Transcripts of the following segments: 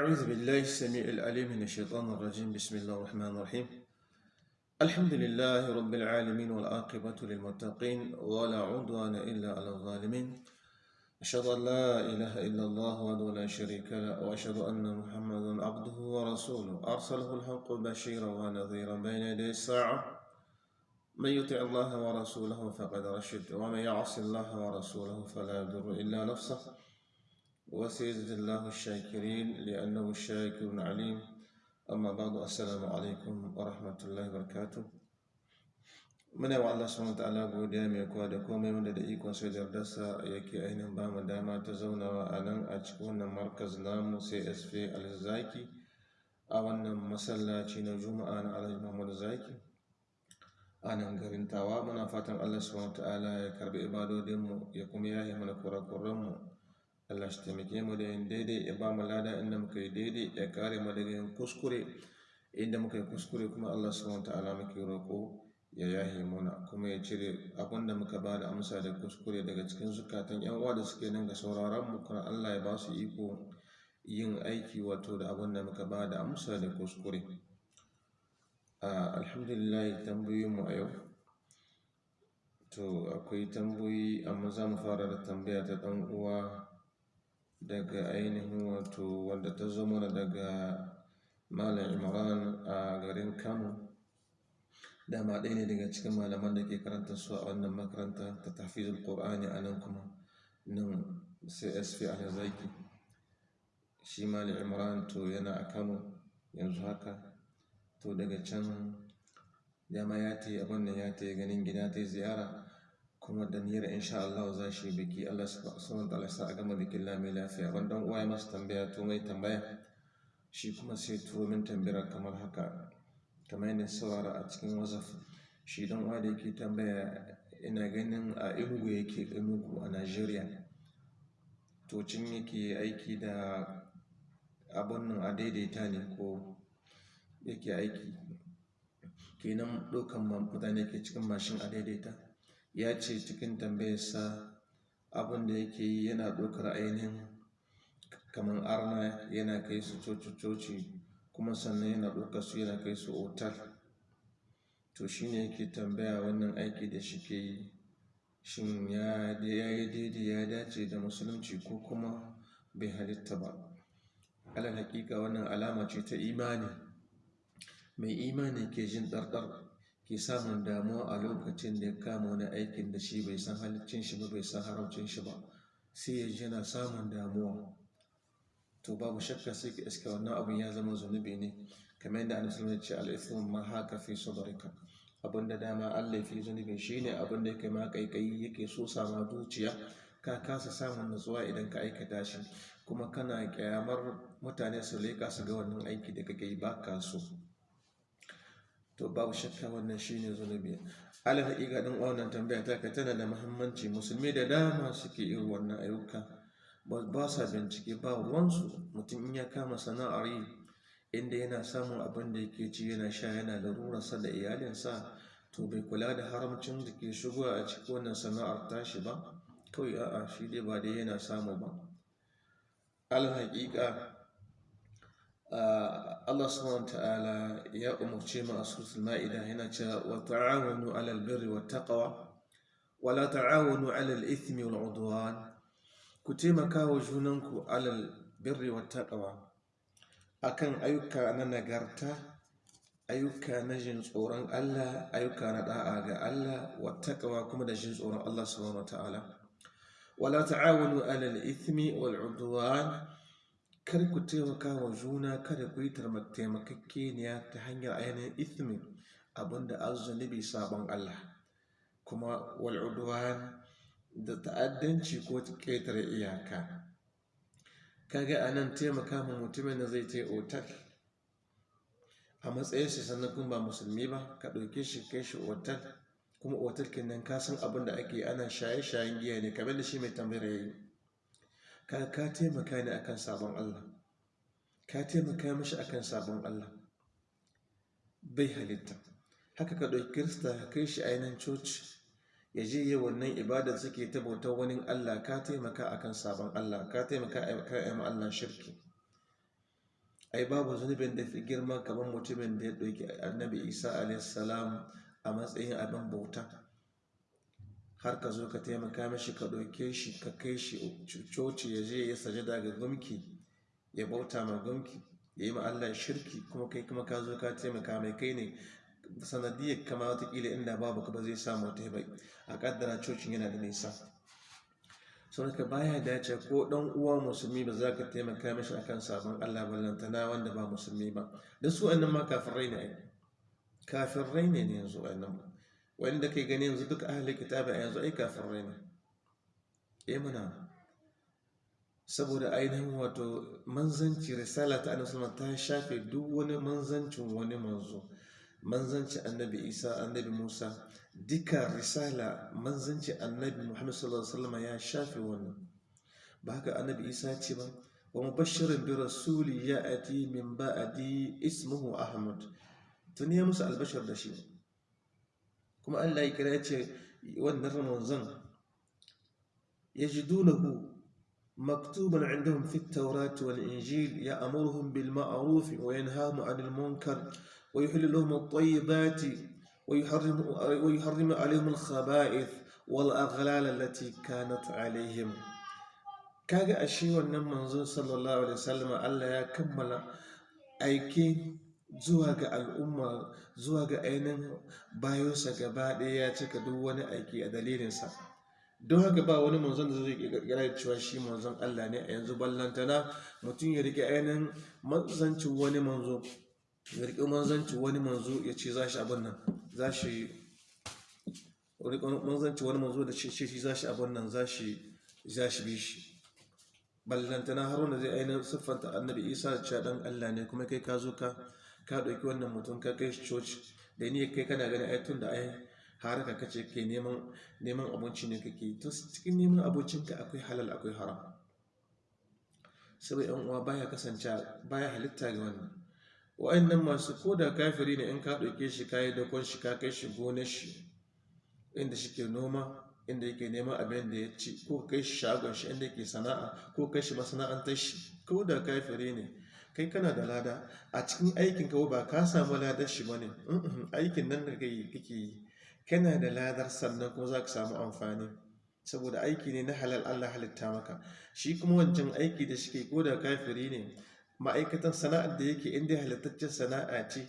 أعوذ بالله السميع العليم من الشيطان الرجيم. بسم الله الرحمن الرحيم. الحمد لله رب العالمين والعاقبة للمتقين ولا عدوان إلا على الظالمين. أشهد أن لا إله إلا الله وحده لا شريك له وأشهد أن محمدا عبده ورسوله. أرسله الحق بشيرا ونذيرا بين يدي الساعة. من يطع الله ورسوله فقد رشد ومن يعص الله ورسوله فلا يضر إلا نفسه. وسيجزي الله الشاكرين لأنه الشاكر عليم أما بعد السلام عليكم ورحمة الله وبركاته muna wa Allah subhanahu ta'ala godiya mai kowa da komai wanda da ikon sai da dasa yake ainihin ba mu dama ta zaunawa a nan a cikin wannan markaz namu CSP Alzaki a wannan masallaci na Juma'a na Alhaji Muhammad Zaki a nan garin Tawa muna fatan Allah subhanahu ta'ala ya karbi ibadodinmu ya kuma yaye mana kurakuranmu Allah shi taimake mu da yin daidai ya ba mu lada inda muka yi daidai ya kare mu daga yin kuskure. Inda muka yi kuskure kuma Allah subhanahu ta'ala muke roƙo ya yahe muna kuma ya cire abin da muka ba da amsa da kuskure daga cikin zukatan yan uwa da suke nan ga sauraron mu kuma Allah ya ba su iko yin aiki wato da abin da muka ba da amsa da kuskure. Alhamdulillah tambayoyin mu a yau. To akwai tambayoyi amma za mu fara da tambaya ta ɗan uwa. Daga ainihin wato wanda ta zo mana daga malam imran a garin kano. Dama ɗaya ne daga cikin malaman da ke karanta su a wannan makaranta ta tafizul qur'ani a nan kuma nan csp a zaki shi malam imran to yana a kano yanzu haka. To daga can dama ya ta yi abin da ya ta yi ganin gida ta yi ziyara. Kuma da niyyar insha Allah za shi biki. Allah subhanahu wa ta'ala sa a gama bikin lami lafiya. Ban dan uwa ya tambaya to mai tambaya? Shi kuma sai turo min tambayar kamar haka kamar yadda saurara a cikin wazaf shi dan uwa da yake tambaya ina ganin a Enugu yake Enugu a Najeriya to cin yake aiki da abun nan a daidaita ne ko yake aiki? Kenan ɗaukan mutane ke cikin mashin a daidaita? Ya ce cikin tambayarsa abin da yake yi yana ɗaukar ainihin kamar arna yana kai su coci-coci kuma sannan yana ɗaukar su yana kai su otal. To shi ne yake tambaya wannan aiki da shi ke yi shin ya yi daidai ya dace da musulunci ko kuma bai halitta ba? Alal hakika wannan alama ce ta imani. Mai imani ke jin ɗarɗar ke samun damuwa a lokacin da ya kama wani aikin da shi bai san halicin shi ba bai san haramcin shi ba sai ya yana samun damuwa. To babu shakka sai ka iska wannan abin ya zama zunubi ne. Kamar yadda annabi sallallahu ce al-ithmu ma haka fi sadrika abin da dama Allah fi zunubi shine abin da yake ma kaikayi yake so sama zuciya. Ka kasa samun nutsuwa idan ka aikata shi. Kuma kana kyamar mutane su leka su ga wannan aiki da kake yi ba ka so. To babu shakka wannan shine zunubi. Alal haƙiƙa din wannan tambaya ta ka tana da muhimmanci. Musulmi da dama suke irin wannan ayyuka. Ba sa bincike ba ruwansu mutum in ya kama sana'ar yi inda yana samun abin da yake ci yana sha yana da rurarsa da iyalinsa to bai kula da haramcin da ke shigowa a cikin wannan sana'ar tashi ba. Kawai a'a shi dai ba dai yana samu ba. Alal haƙiƙa Allah subhanahu ta'ala ya umarce mu a suratul ma'ida yana cewa wa ta'awanu 'alal birri wat taqwa wa la ta'awanu 'alal ithmi wal 'udwan. Ku taimaka wa junanku 'alal birri wat taqwa akan ayyuka na nagarta ayyuka na jin tsoron Allah ayyuka na da'a ga Allah wat taqwa kuma da jin tsoron Allah subhanahu ta'ala. Wa la ta'awanu 'alal ithmi wal 'udwan. Kar ku taimaka wa juna kada ku yi taimakakeniya ta hanyar ainihin ithmin abin da azunubi sabon Allah. Kuma wal'udwan da ta'addanci ko ƙetare iyaka. Kaga a nan taimaka ma mutumin da zai tai otal a matsayin shi sannan ba musulmi ba ka ɗauke shi kai shi otal. Kuma otal kenan ka san abin da ake ana shaye-shayen giya ne kamar da shi mai tambayar yayi. Ka ka taimaka ne akan sabon Allah. Ka taimaka mishi akan sabon Allah. Bai halitta. Haka ka ɗauki kirista ka kai shi ainihin coci ya je yi wannan ibadar suke ta bautar wani Allah. Ka taimaka akan sabon Allah. Ka taimaka akan Allah shirki. Ai babu zunubin da fi girma kamar mutumin da ya ɗauki annabi isa alaihissalam a matsayin abin bauta. Har ka zo ka taimaka mashi ka ɗauke shi ka kai shi coci ya je ya sajada ga gumki ya bauta ma gumki ya yi Allah shirki kuma kai kuma ka zo ka taimaka mai kai ne sanadiyar kama wataƙila inda babu ka ba zai samu wata bai a kaddara cocin yana da nisa. Sau ka baya dace ko dan uwa musulmi ba za ka taimaka mashi akan sabon Allah ballantana wanda ba musulmi ba. Da su annan ma kafirai ne ne ne yanzu annan wanda kai gani yanzu duk ahli kitabi yanzu ai kafirai ne. Eh mana. Saboda ainihin wato manzanci risala ta annabi ta shafe duk wani manzancin wani manzo. Manzanci annabi isa annabi musa duka risala manzanci annabi muhammad sallallahu alaihi wasallam ya shafe wannan. Ba haka annabi isa ce ba wa mubashirin bi rasuli ya ati min ba'di ismuhu ahmad. Tun ya musu albashar da shi. Kuma Allah ya kira ya ce wannan manzon yajidunahu مكتوبا عندهم في التوراة والإنجيل يأمرهم بالمعروف وينهاهم عن المنكر ويحل لهم الطيبات ويحرم, ويحرم عليهم الخبائث والأغلال التي كانت عليهم ashe wannan manzo sallallahu alaihi wasallam Allah ya kammala aiki zuwa ga al'umma zuwa ga ainihin bayonsa gaba ɗaya ya cika duk wani aiki a dalilinsa. Don haka ba wani manzon da zai kirkira cewa shi manzon Allah ne a yanzu ballantana mutum ya riƙe ainihin manzancin wani manzo ya riƙe manzancin wani manzo ya ce za shi abin nan za shi manzancin wani manzo da ce shi za shi abin nan za shi bi shi. Ballantana har wanda zai ainihin siffanta annabi isa cewa dan Allah ne kuma kai ka zo ka ka ɗauki wannan mutum ka kai shi coci da ni kai kana ganin ai tun da ai har ka kace ke neman neman abinci ne kake to cikin neman abincinka akwai halal akwai haram. Saboda yan uwa baya kasance baya halitta ga wannan. Wa'annan masu koda kafiri ne in ka ɗauke shi ka yi dakon shi ka kai shi gonar shi inda shike noma inda yake neman abin da ya ci ko kai shi shagon shi inda yake sana'a ko kai shi masana'antar shi ko da kafiri ne kai kana da lada a cikin aikin ka ba ka samu ladar shi ba ne aikin nan da kake yi kana da ladar sannan kuma za ka samu amfani. Saboda aiki ne na halal Allah halitta maka. Shi kuma wancan aiki da shi ko da kafiri ne ma'aikatan sana'ar da yake inda halittaccen sana'a ce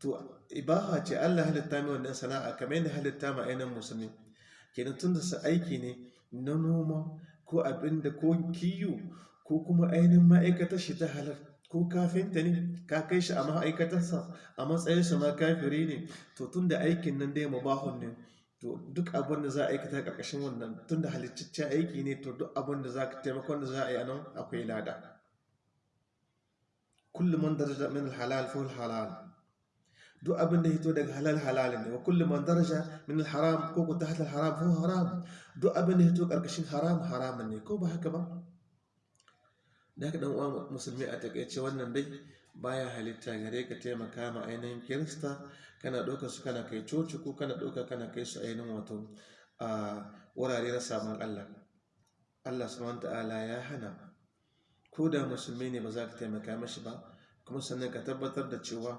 to ibaha ce Allah halitta mai wannan sana'a kamar yadda halitta ma ainihin musulmi. Kenan tun da aiki ne na noma ko abin da ko kiyo ko kuma ainihin ma'aikatar shi ta halar ko kafinta ne ka kai shi a ma'aikatarsa a matsayinsa ma kafiri ne to tun aikin nan dai mubahun ne to duk abin da za a aikata ƙarƙashin wannan tun da aiki ne to duk abin da za ka taimakon da za a yi a nan akwai lada. Kullum man daraja min halal fa halal duk abin da hito daga halal halal ne. Wa kullum man daraja min haram ko ko tahta haram fa haram. Duk abin da hito ƙarƙashin haram haramun ne ko ba haka ba? Da haka dan uwa musulmi a taƙaice wannan dai baya halitta gare ka taimaka ma ainihin kirista. Kana ɗauka su kana kai coci ko kana ɗauka kana kai su ainihin wato a wurare na samun Allah. Allah subhanahu ta'ala ya hana. Ko da musulmi ne ba za ka taimaka mashi ba kuma sannan ka tabbatar da cewa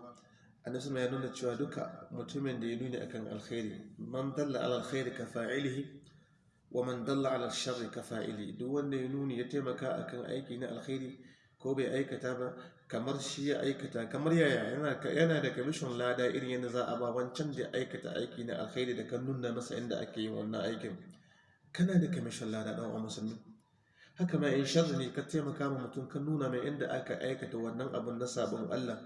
annabi ya nuna cewa duka mutumin da ya nuni akan alkhairi man dalla alkhairi ka fa'ilihi wa man dalla ala sharri ka duk wanda ya nuni ya taimaka akan aiki na alkhairi ko bai aikata ba kamar shi ya aikata kamar yaya yana da kamishin lada irin yadda za a ba wancan da aikata aiki na alkhairi da kan nuna masa inda ake yin wannan aikin. Kana da kamishin lada dan uwa musulmi. Haka ma in sharri ne ka taimaka ma mutum ka nuna mai inda aka aikata wannan abin na sabon Allah.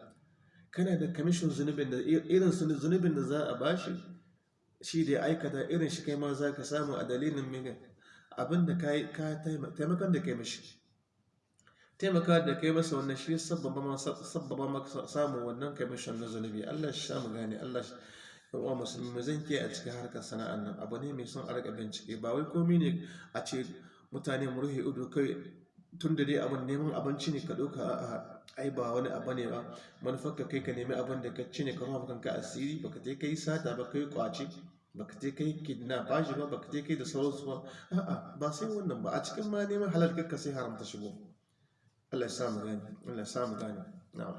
Kana da kamishin zunubin da irin zunubin da za a bashi shi da ya aikata irin shi kai ma za ka samu a dalilin mini abin da ka taimakon da kai mashi. Taimaka da kai masa wannan shi sabbaba maka samun wannan kamishin na zunubi. Allah shi samu gane Allah shi yawa musulmi zan ke a cikin harkar sana'an nan. Abu ne mai son a riƙa bincike. Ba wai komi ne a ce mutane mu rufe ido kai tun da dai abin neman abinci ne ka ɗauka a ai ba wani abu ne ba. Manufar ka kai ka nemi abin da ka ci ne ka rufa kanka asiri baka je kai sata ba kai ƙwace baka je kai kidnap ba shi ba baka je kai da sauransu ba. A'a ba sai wannan ba. A cikin ma neman halal ka sai haramta shigo. Allah ya samu gani Allah ya samu gani na'am.